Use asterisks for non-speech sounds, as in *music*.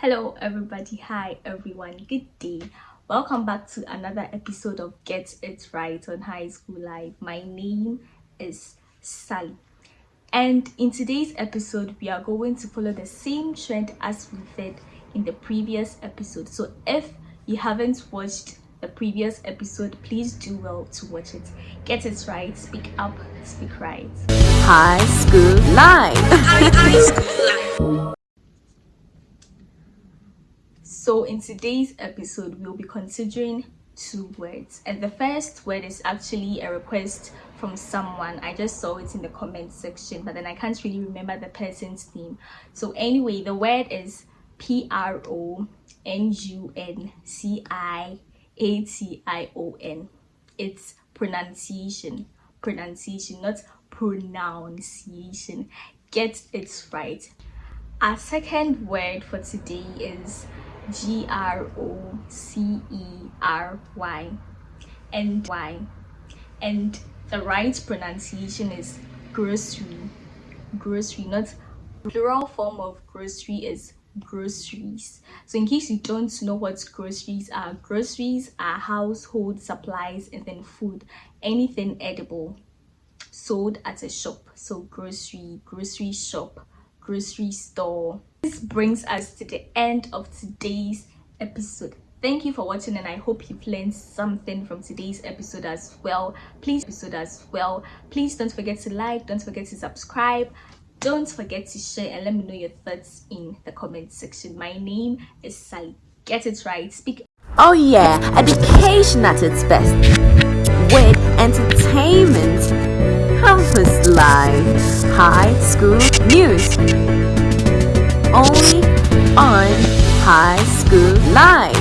hello everybody. Hi everyone. Good day. Welcome back to another episode of get it right on high school life. My name is sally. And in today's episode we are going to follow the same trend as we did in the previous episode. So if you haven't watched the previous episode please do well to watch it. Get it right. Speak up. Speak right. High school life *laughs* so in today's episode we'll be considering two words. And the first word is actually a request from someone. I just saw it in the comment section but then i can't really remember the person's name. So anyway the word is p-r-o-n-u-n-c-i-a-t-i-o-n it's pronunciation. Pronunciation not pronunciation. Get it right. Our second word for today is G R O C E R Y. And Y. And the right pronunciation is grocery. Grocery not plural form of grocery is groceries. So in case you don't know what groceries are groceries are household supplies and then food. Anything edible sold at a shop. So grocery grocery shop grocery store. This brings us to the end of today's episode. Thank you for watching and i hope you've learned something from today's episode as well. Please episode as well. Please don't forget to like don't forget to subscribe. Don't forget to share and let me know your thoughts in the comment section. My name is sally get it right. Speak. Oh yeah. Education at its best. With entertainment. Campus life high school news School life.